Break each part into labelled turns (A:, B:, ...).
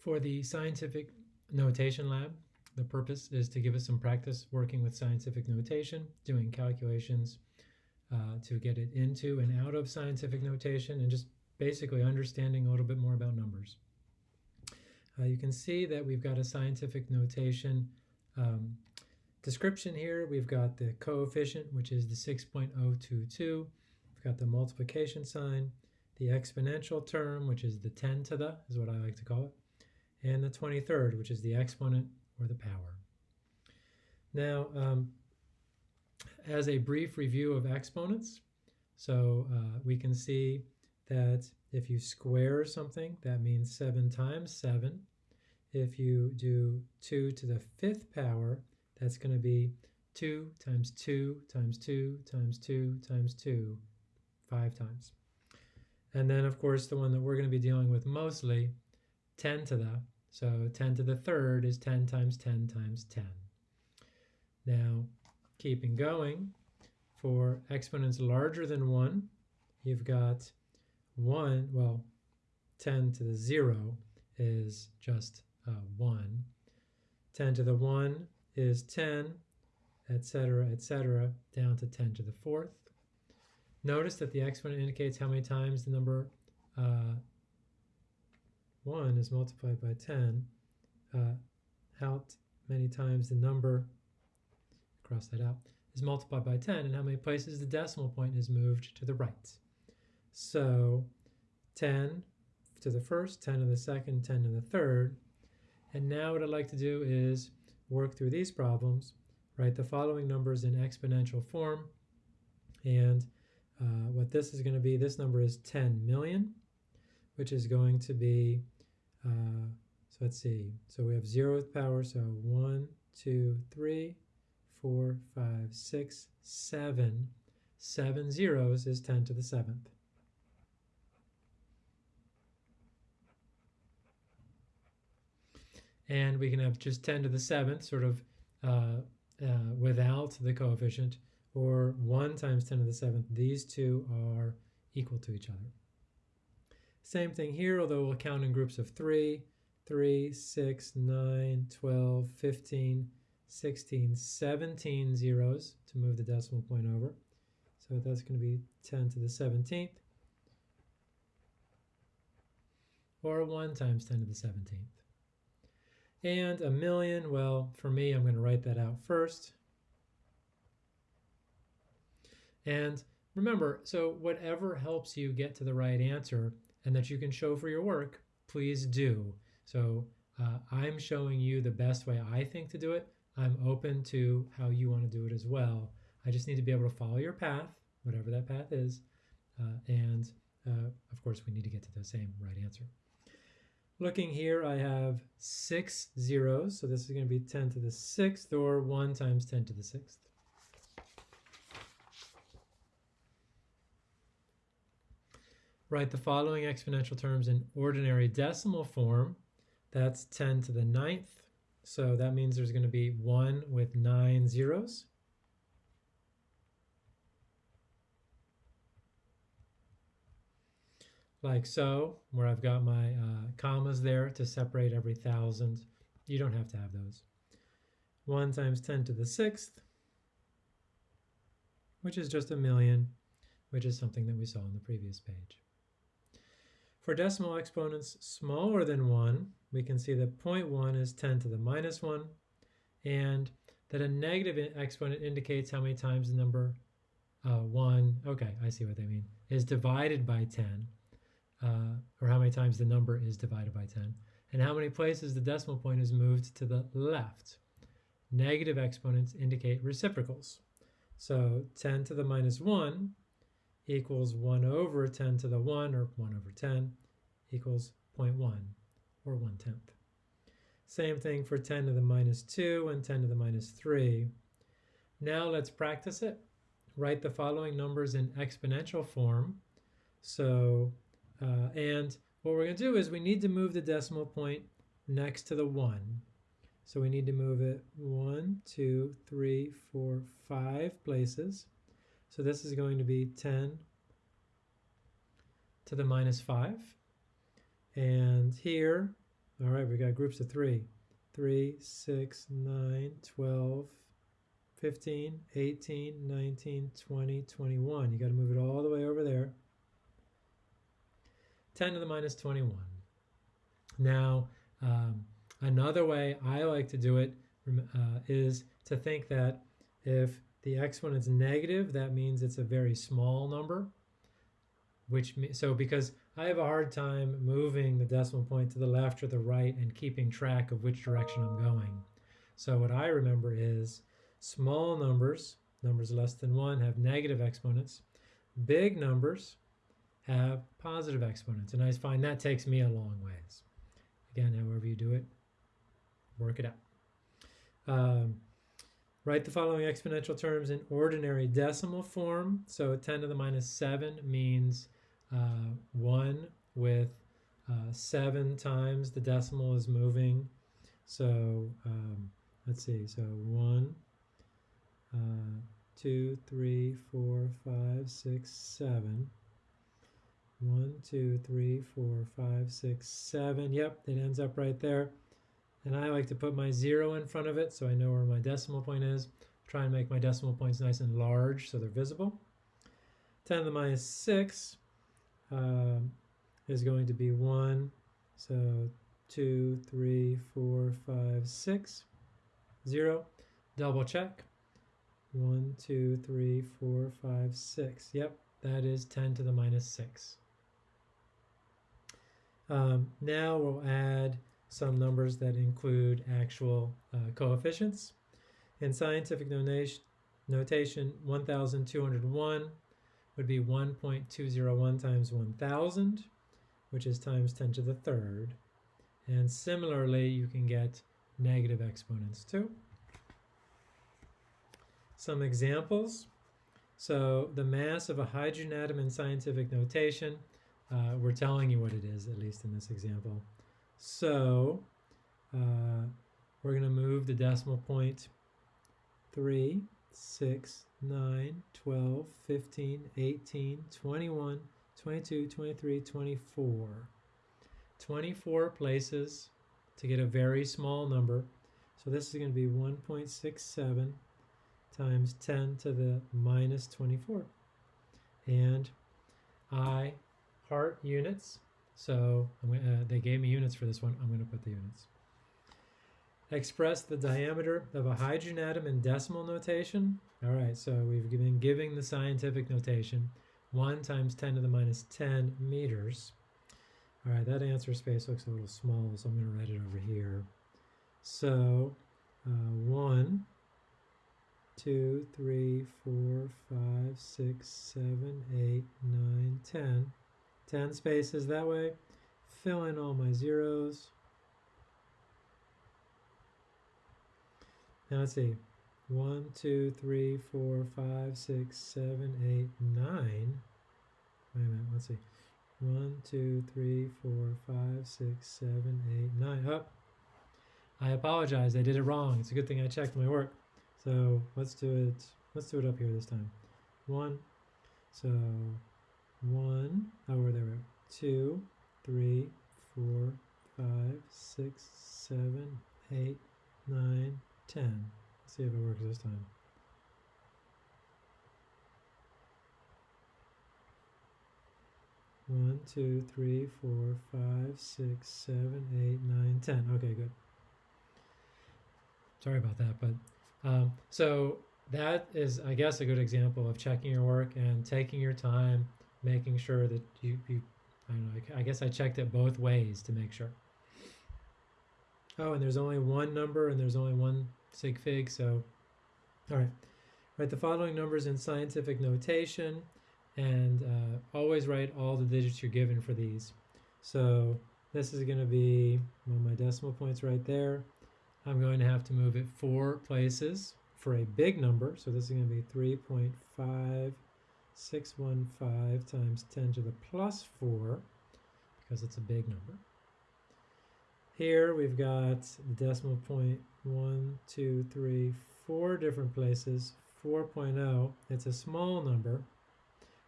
A: For the scientific notation lab, the purpose is to give us some practice working with scientific notation, doing calculations uh, to get it into and out of scientific notation, and just basically understanding a little bit more about numbers. Uh, you can see that we've got a scientific notation um, description here. We've got the coefficient, which is the 6.022. We've got the multiplication sign, the exponential term, which is the 10 to the, is what I like to call it, and the 23rd, which is the exponent or the power. Now, um, as a brief review of exponents, so uh, we can see that if you square something, that means 7 times 7. If you do 2 to the fifth power, that's going to be 2 times 2 times 2 times 2 times 2, 5 times. And then, of course, the one that we're going to be dealing with mostly, 10 to the. So 10 to the third is 10 times 10 times 10. Now, keeping going, for exponents larger than 1, you've got 1, well, 10 to the 0 is just uh, 1. 10 to the 1 is 10, etc., etc., down to 10 to the fourth. Notice that the exponent indicates how many times the number uh, 1 is multiplied by 10, uh, how many times the number, cross that out, is multiplied by 10, and how many places the decimal point is moved to the right. So 10 to the first, 10 to the second, 10 to the third. And now what I'd like to do is work through these problems, write the following numbers in exponential form. And uh, what this is going to be, this number is 10 million, which is going to be, uh, so let's see, so we have zeroth power, so 1, 2, 3, 4, 5, 6, 7. 7 zeros is 10 to the 7th. and we can have just 10 to the seventh sort of uh, uh, without the coefficient or 1 times 10 to the seventh. These two are equal to each other. Same thing here, although we'll count in groups of 3, 3, 6, 9, 12, 15, 16, 17 zeros to move the decimal point over. So that's going to be 10 to the 17th. Or 1 times 10 to the 17th. And a million, well, for me, I'm going to write that out first. And remember, so whatever helps you get to the right answer and that you can show for your work, please do. So uh, I'm showing you the best way I think to do it. I'm open to how you want to do it as well. I just need to be able to follow your path, whatever that path is. Uh, and uh, of course, we need to get to the same right answer. Looking here, I have six zeros, so this is going to be 10 to the sixth, or 1 times 10 to the sixth. Write the following exponential terms in ordinary decimal form. That's 10 to the ninth, so that means there's going to be 1 with 9 zeros. like so, where I've got my uh, commas there to separate every thousand. You don't have to have those. 1 times 10 to the sixth, which is just a million, which is something that we saw on the previous page. For decimal exponents smaller than 1, we can see that 0.1 is 10 to the minus 1, and that a negative exponent indicates how many times the number uh, 1, okay, I see what they mean, is divided by 10 uh, or how many times the number is divided by 10, and how many places the decimal point is moved to the left. Negative exponents indicate reciprocals. So 10 to the minus 1 equals 1 over 10 to the 1, or 1 over 10, equals 0.1, or 1 tenth. Same thing for 10 to the minus 2 and 10 to the minus 3. Now let's practice it. Write the following numbers in exponential form. So uh, and what we're going to do is we need to move the decimal point next to the 1. So we need to move it one, two, three, four, five places. So this is going to be 10 to the minus 5. And here All right, we got groups of three. 3, 6, 9, 12, 15, 18, 19, 20, 21. You got to move it all the way over there. 10 to the minus 21. Now, um, another way I like to do it uh, is to think that if the exponent is negative, that means it's a very small number. Which so because I have a hard time moving the decimal point to the left or the right and keeping track of which direction I'm going. So what I remember is small numbers, numbers less than 1, have negative exponents. Big numbers have positive exponents. And I find that takes me a long ways. Again, however you do it, work it out. Um, write the following exponential terms in ordinary decimal form. So 10 to the minus 7 means uh, 1 with uh, 7 times the decimal is moving. So um, let's see, so 1, uh, 2, 3, 4, 5, 6, 7. 1, 2, 3, 4, 5, 6, 7. Yep, it ends up right there. And I like to put my 0 in front of it so I know where my decimal point is. Try and make my decimal points nice and large so they're visible. 10 to the minus 6 um, is going to be 1. So 2, 3, 4, 5, 6, 0. Double check. 1, 2, 3, 4, 5, 6. Yep, that is 10 to the minus 6. Um, now we'll add some numbers that include actual uh, coefficients. In scientific notation, 1,201 would be 1.201 times 1,000, which is times 10 to the third. And similarly, you can get negative exponents too. Some examples. So the mass of a hydrogen atom in scientific notation, uh, we're telling you what it is, at least in this example. So uh, we're going to move the decimal point 3, 6, 9, 12, 15, 18, 21, 22, 23, 24. 24 places to get a very small number. So this is going to be 1.67 times 10 to the minus 24. And I heart units so uh, they gave me units for this one. I'm going to put the units. Express the diameter of a hydrogen atom in decimal notation. All right, so we've been giving the scientific notation. 1 times 10 to the minus 10 meters. All right, that answer space looks a little small, so I'm going to write it over here. So uh, 1, 2, 3, 4, 5, 6, 7, 8, 9, 10. 10 spaces that way. Fill in all my zeros. Now let's see. 1, 2, 3, 4, 5, 6, 7, 8, 9. Wait a minute, let's see. 1, 2, 3, 4, 5, 6, 7, 8, 9. Up. Oh, I apologize, I did it wrong. It's a good thing I checked my work. So let's do it. Let's do it up here this time. 1. So one, oh, there we go, two, three, four, five, six, seven, eight, nine, ten. Let's see if it works this time. One, two, three, four, five, six, seven, eight, nine, ten. Okay, good. Sorry about that, but um, so that is, I guess, a good example of checking your work and taking your time making sure that you, you I don't know, I guess I checked it both ways to make sure. Oh, and there's only one number and there's only one sig fig, so, all right. Write the following numbers in scientific notation and uh, always write all the digits you're given for these. So this is going to be well, my decimal points right there. I'm going to have to move it four places for a big number. So this is going to be 3.5 615 times 10 to the plus 4, because it's a big number. Here we've got the decimal point 1, 2, 3, 4 different places. 4.0, it's a small number,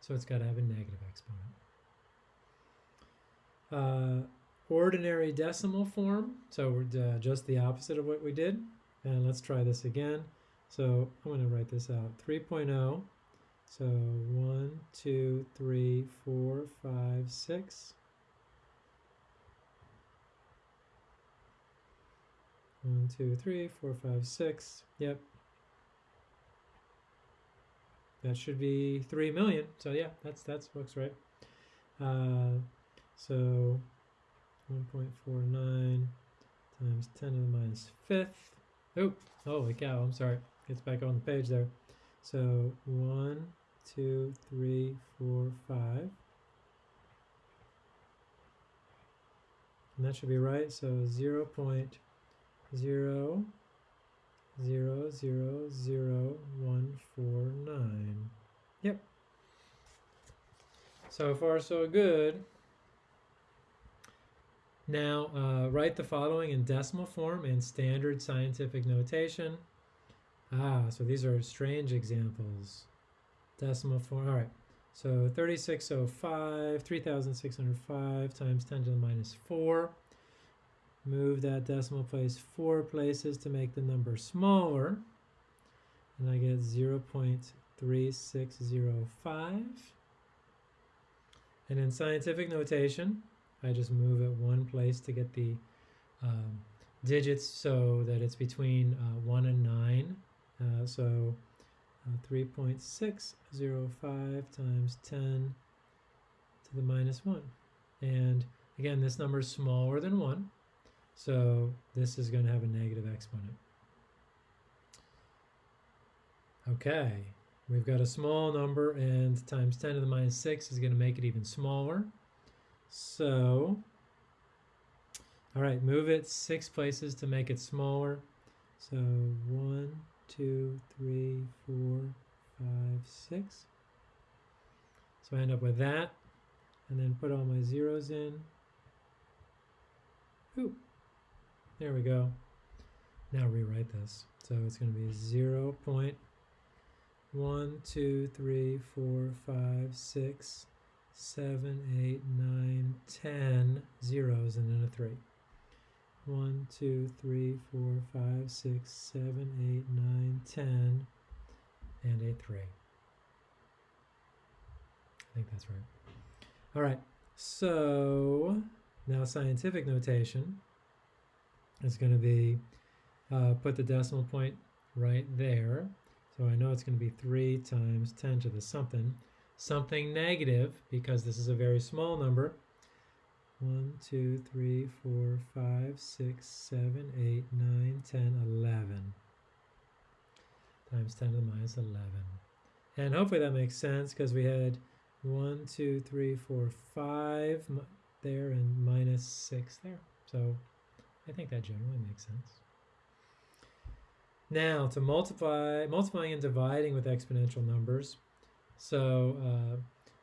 A: so it's got to have a negative exponent. Uh, ordinary decimal form. So we're uh, just the opposite of what we did. And let's try this again. So I'm going to write this out. 3.0. So 1, 2, 3, 4, 5, 6. 1, 2, 3, 4, 5, 6. Yep. That should be 3 million. So yeah, that's that's looks right. Uh, so 1.49 times 10 to the minus fifth. Oh, holy cow, I'm sorry. Gets back on the page there. So 1, 2, 3, 4, 5. And that should be right. So 0 0.0 0, 0, 0, 0, 1, 4, 9. Yep. So far, so good. Now, uh, write the following in decimal form and standard scientific notation. Ah, so these are strange examples. Decimal form, all right. So 3605, 3605 times 10 to the minus 4. Move that decimal place four places to make the number smaller. And I get 0 0.3605. And in scientific notation, I just move it one place to get the um, digits so that it's between uh, 1 and 9. Uh, so uh, 3.605 times 10 to the minus 1. And again, this number is smaller than 1, so this is going to have a negative exponent. Okay, we've got a small number and times 10 to the minus 6 is going to make it even smaller. So, all right, move it six places to make it smaller. So one, two, three, four, five, six. So I end up with that, and then put all my zeros in. Ooh, there we go. Now rewrite this. So it's going to be 0 0.1, 2, 3, 4, 5, 6, seven, eight, nine, ten zeros and then a three. One, two, three, four, five, six, seven, eight, nine, ten, and a three. I think that's right. All right, so now scientific notation is going to be uh, put the decimal point right there. So I know it's going to be 3 times 10 to the something something negative, because this is a very small number, 1, 2, 3, 4, 5, 6, 7, 8, 9, 10, 11. Times 10 to the minus 11. And hopefully that makes sense because we had 1, 2, 3, 4, 5 there and minus 6 there. So I think that generally makes sense. Now to multiply, multiplying and dividing with exponential numbers, so uh,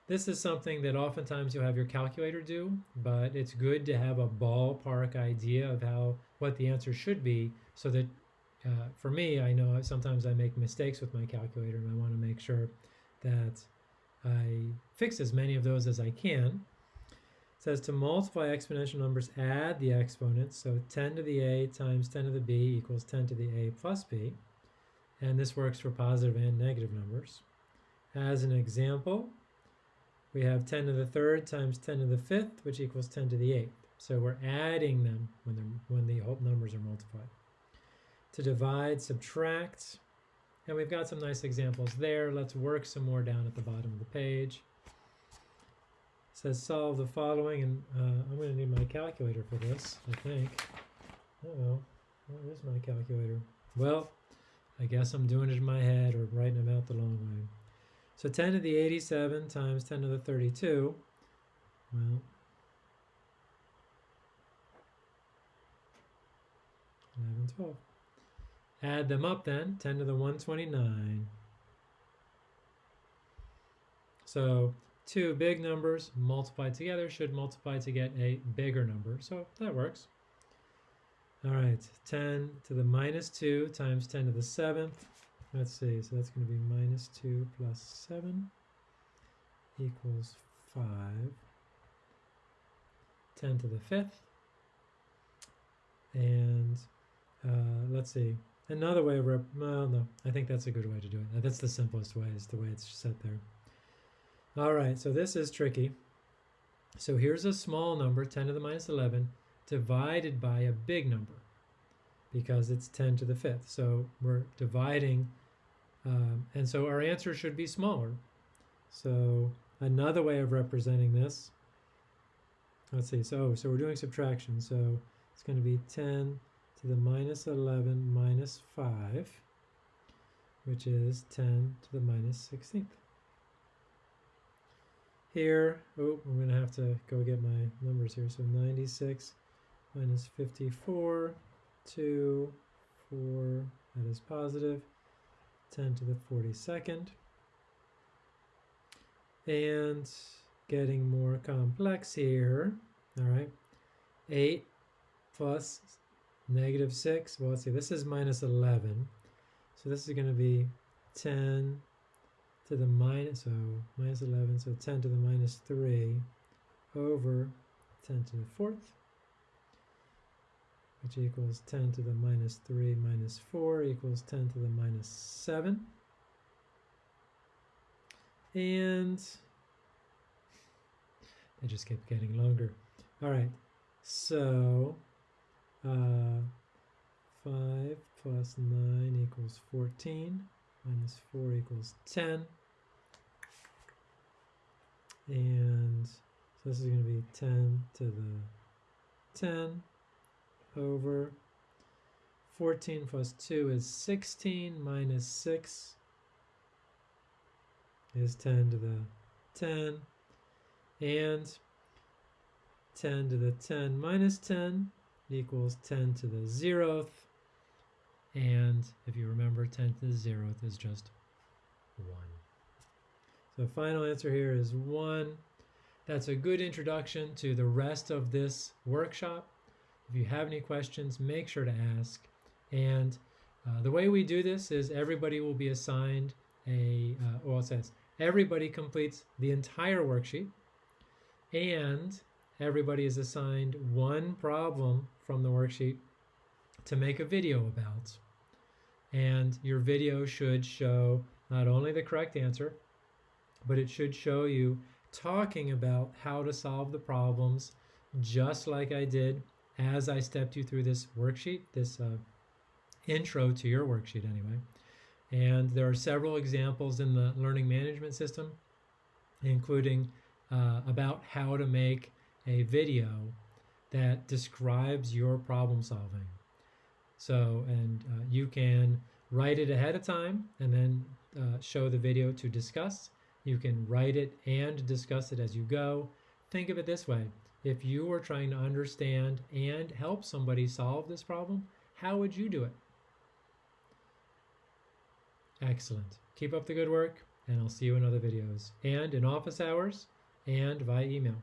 A: this is something that oftentimes you'll have your calculator do, but it's good to have a ballpark idea of how what the answer should be so that uh, for me, I know sometimes I make mistakes with my calculator and I want to make sure that I fix as many of those as I can. It says to multiply exponential numbers, add the exponents. So 10 to the a times 10 to the b equals 10 to the a plus b. And this works for positive and negative numbers. As an example, we have 10 to the third times 10 to the fifth, which equals 10 to the eighth. So we're adding them when, when the whole numbers are multiplied. To divide, subtract, and we've got some nice examples there. Let's work some more down at the bottom of the page. It says solve the following, and uh, I'm going to need my calculator for this, I think. Uh oh where is my calculator? Well, I guess I'm doing it in my head or writing them out the long way. So 10 to the 87 times 10 to the 32, well, 11, 12. Add them up then, 10 to the 129. So two big numbers multiplied together should multiply to get a bigger number. So that works. All right, 10 to the minus 2 times 10 to the 7th Let's see, so that's going to be minus 2 plus 7 equals 5. 10 to the fifth And uh, let's see. Another way of rep, well, no, I think that's a good way to do it. That's the simplest way, is the way it's set there. All right, so this is tricky. So here's a small number, 10 to the minus 11, divided by a big number because it's 10 to the fifth. So we're dividing, um, and so our answer should be smaller. So another way of representing this, let's see, so, so we're doing subtraction. So it's going to be 10 to the minus 11 minus 5, which is 10 to the minus 16th. Here, oh, I'm going to have to go get my numbers here. So 96 minus 54, 2, 4, that is positive, 10 to the 42nd. And getting more complex here, all right, 8 plus negative 6, well, let's see, this is minus 11. So this is going to be 10 to the minus, so minus 11, so 10 to the minus 3 over 10 to the fourth, which equals 10 to the minus 3 minus 4 equals 10 to the minus 7. And they just kept getting longer. All right, so uh, 5 plus 9 equals 14, minus 4 equals 10. And so this is going to be 10 to the 10 over 14 plus 2 is 16 minus 6 is 10 to the 10 and 10 to the 10 minus 10 equals 10 to the zeroth. And if you remember, 10 to the zeroth is just 1. So final answer here is 1. That's a good introduction to the rest of this workshop. If you have any questions, make sure to ask. And uh, the way we do this is everybody will be assigned a, uh, well, it says everybody completes the entire worksheet and everybody is assigned one problem from the worksheet to make a video about. And your video should show not only the correct answer, but it should show you talking about how to solve the problems just like I did as I stepped you through this worksheet, this uh, intro to your worksheet anyway. And there are several examples in the learning management system, including uh, about how to make a video that describes your problem solving. So, and uh, you can write it ahead of time and then uh, show the video to discuss. You can write it and discuss it as you go. Think of it this way if you were trying to understand and help somebody solve this problem, how would you do it? Excellent. Keep up the good work, and I'll see you in other videos and in office hours and via email.